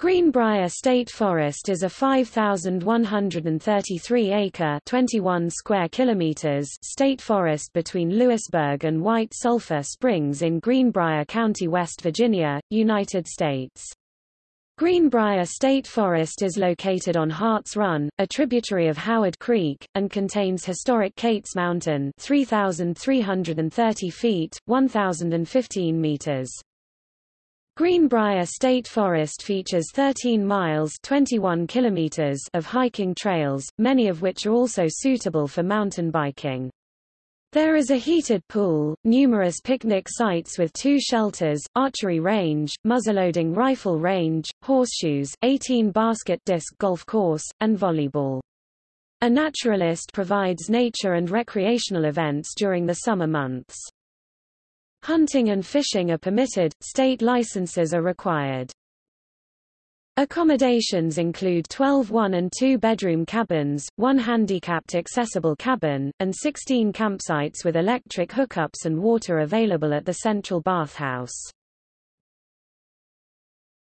Greenbrier State Forest is a 5,133-acre (21 square kilometers) state forest between Lewisburg and White Sulphur Springs in Greenbrier County, West Virginia, United States. Greenbrier State Forest is located on Harts Run, a tributary of Howard Creek, and contains historic Kates Mountain 3,330 feet, 1,015 meters. Greenbrier State Forest features 13 miles 21 kilometers of hiking trails, many of which are also suitable for mountain biking. There is a heated pool, numerous picnic sites with two shelters, archery range, muzzleloading rifle range, horseshoes, 18 basket disc golf course, and volleyball. A naturalist provides nature and recreational events during the summer months. Hunting and fishing are permitted, state licenses are required. Accommodations include 12 one- and two-bedroom cabins, one handicapped accessible cabin, and 16 campsites with electric hookups and water available at the central bathhouse.